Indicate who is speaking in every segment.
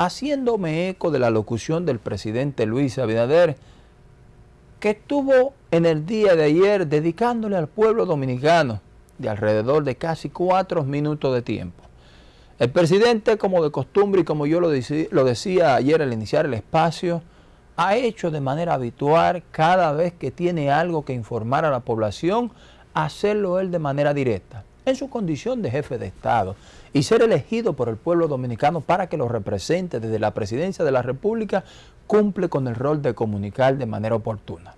Speaker 1: haciéndome eco de la locución del presidente Luis Abinader, que estuvo en el día de ayer dedicándole al pueblo dominicano de alrededor de casi cuatro minutos de tiempo. El presidente, como de costumbre y como yo lo, decía ayer al iniciar el espacio, ha hecho de manera habitual cada vez que tiene algo que informar a la población, hacerlo él de manera directa, en su condición de jefe de Estado y ser elegido por el pueblo dominicano para que lo represente desde la presidencia de la República, cumple con el rol de comunicar de manera oportuna.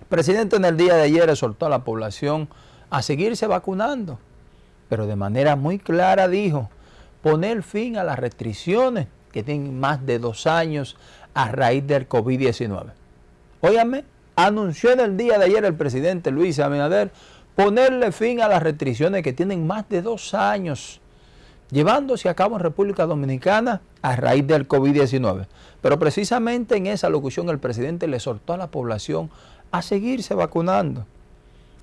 Speaker 1: El presidente en el día de ayer exhortó a la población a seguirse vacunando, pero de manera muy clara dijo, poner fin a las restricciones que tienen más de dos años a raíz del COVID-19. Óyame, anunció en el día de ayer el presidente Luis Abinader ponerle fin a las restricciones que tienen más de dos años llevándose a cabo en República Dominicana a raíz del COVID-19. Pero precisamente en esa locución el presidente le exhortó a la población a seguirse vacunando.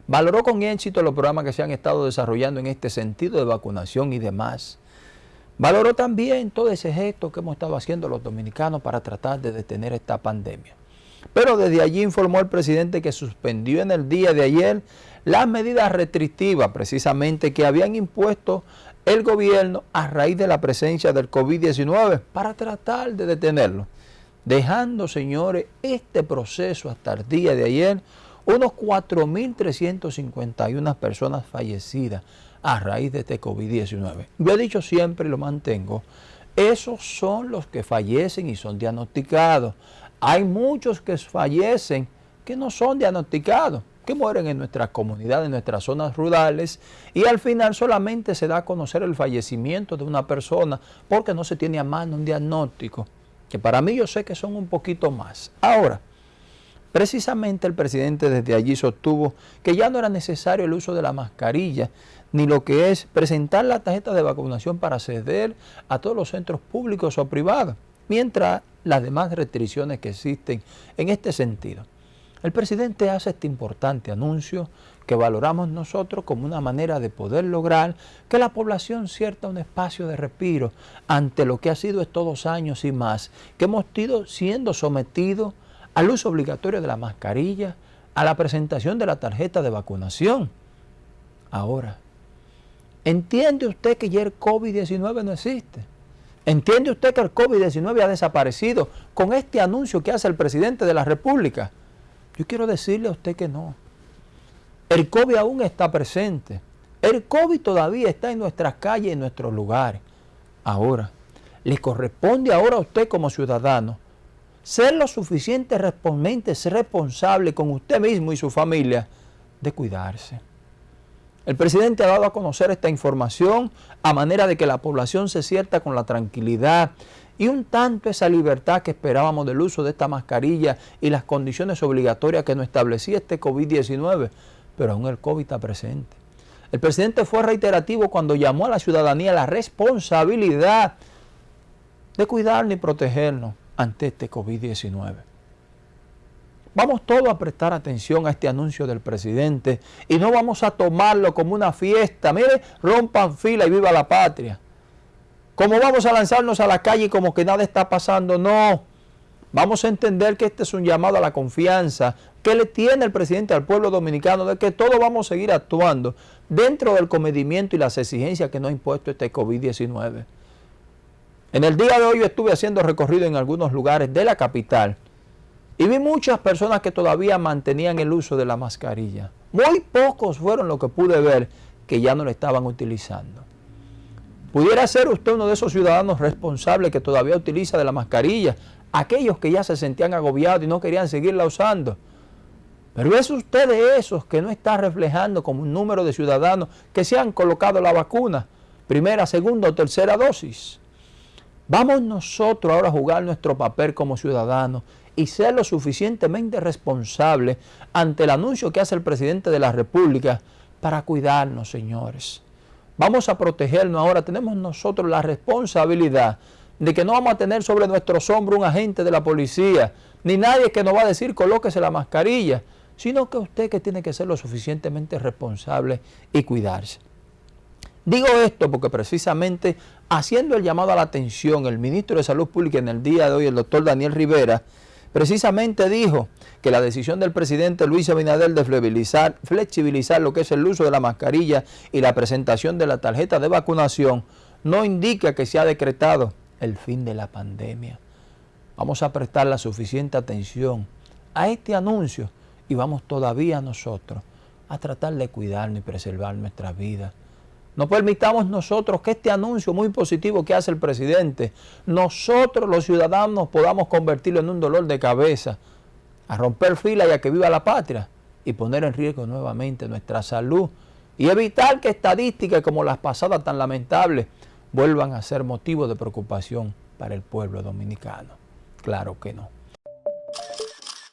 Speaker 1: Valoró con éxito los programas que se han estado desarrollando en este sentido de vacunación y demás. Valoró también todo ese gesto que hemos estado haciendo los dominicanos para tratar de detener esta pandemia. Pero desde allí informó el presidente que suspendió en el día de ayer las medidas restrictivas precisamente que habían impuesto el gobierno a raíz de la presencia del COVID-19 para tratar de detenerlo, dejando, señores, este proceso hasta el día de ayer, unos 4.351 personas fallecidas a raíz de este COVID-19. Yo he dicho siempre y lo mantengo, esos son los que fallecen y son diagnosticados. Hay muchos que fallecen que no son diagnosticados que mueren en nuestras comunidades, en nuestras zonas rurales, y al final solamente se da a conocer el fallecimiento de una persona porque no se tiene a mano un diagnóstico, que para mí yo sé que son un poquito más. Ahora, precisamente el presidente desde allí sostuvo que ya no era necesario el uso de la mascarilla, ni lo que es presentar la tarjeta de vacunación para acceder a todos los centros públicos o privados, mientras las demás restricciones que existen en este sentido. El presidente hace este importante anuncio que valoramos nosotros como una manera de poder lograr que la población cierta un espacio de respiro ante lo que ha sido estos dos años y más, que hemos ido siendo sometidos al uso obligatorio de la mascarilla, a la presentación de la tarjeta de vacunación. Ahora, ¿entiende usted que ya el COVID-19 no existe? ¿Entiende usted que el COVID-19 ha desaparecido con este anuncio que hace el presidente de la República? Yo quiero decirle a usted que no. El COVID aún está presente. El COVID todavía está en nuestras calles, en nuestros lugares. Ahora, le corresponde ahora a usted como ciudadano ser lo suficientemente responsable con usted mismo y su familia de cuidarse. El presidente ha dado a conocer esta información a manera de que la población se sienta con la tranquilidad y un tanto esa libertad que esperábamos del uso de esta mascarilla y las condiciones obligatorias que nos establecía este COVID-19, pero aún el COVID está presente. El presidente fue reiterativo cuando llamó a la ciudadanía la responsabilidad de cuidarnos y protegernos ante este COVID-19. Vamos todos a prestar atención a este anuncio del presidente y no vamos a tomarlo como una fiesta. Mire, rompan fila y viva la patria. ¿Cómo vamos a lanzarnos a la calle como que nada está pasando? No. Vamos a entender que este es un llamado a la confianza que le tiene el presidente al pueblo dominicano de que todos vamos a seguir actuando dentro del comedimiento y las exigencias que nos ha impuesto este COVID-19. En el día de hoy estuve haciendo recorrido en algunos lugares de la capital y vi muchas personas que todavía mantenían el uso de la mascarilla. Muy pocos fueron los que pude ver que ya no la estaban utilizando. ¿Pudiera ser usted uno de esos ciudadanos responsables que todavía utiliza de la mascarilla? Aquellos que ya se sentían agobiados y no querían seguirla usando. Pero es usted de esos que no está reflejando como un número de ciudadanos que se han colocado la vacuna, primera, segunda o tercera dosis. Vamos nosotros ahora a jugar nuestro papel como ciudadanos y ser lo suficientemente responsables ante el anuncio que hace el presidente de la República para cuidarnos, señores. Vamos a protegernos ahora. Tenemos nosotros la responsabilidad de que no vamos a tener sobre nuestros hombros un agente de la policía, ni nadie que nos va a decir colóquese la mascarilla, sino que usted que tiene que ser lo suficientemente responsable y cuidarse. Digo esto porque precisamente haciendo el llamado a la atención, el ministro de Salud Pública en el día de hoy, el doctor Daniel Rivera, precisamente dijo que la decisión del presidente Luis Abinader de flexibilizar, flexibilizar lo que es el uso de la mascarilla y la presentación de la tarjeta de vacunación no indica que se ha decretado el fin de la pandemia. Vamos a prestar la suficiente atención a este anuncio y vamos todavía nosotros a tratar de cuidarnos y preservar nuestra vida. No permitamos nosotros que este anuncio muy positivo que hace el presidente, nosotros los ciudadanos podamos convertirlo en un dolor de cabeza, a romper fila y a que viva la patria y poner en riesgo nuevamente nuestra salud y evitar que estadísticas como las pasadas tan lamentables vuelvan a ser motivo de preocupación para el pueblo dominicano. Claro que no.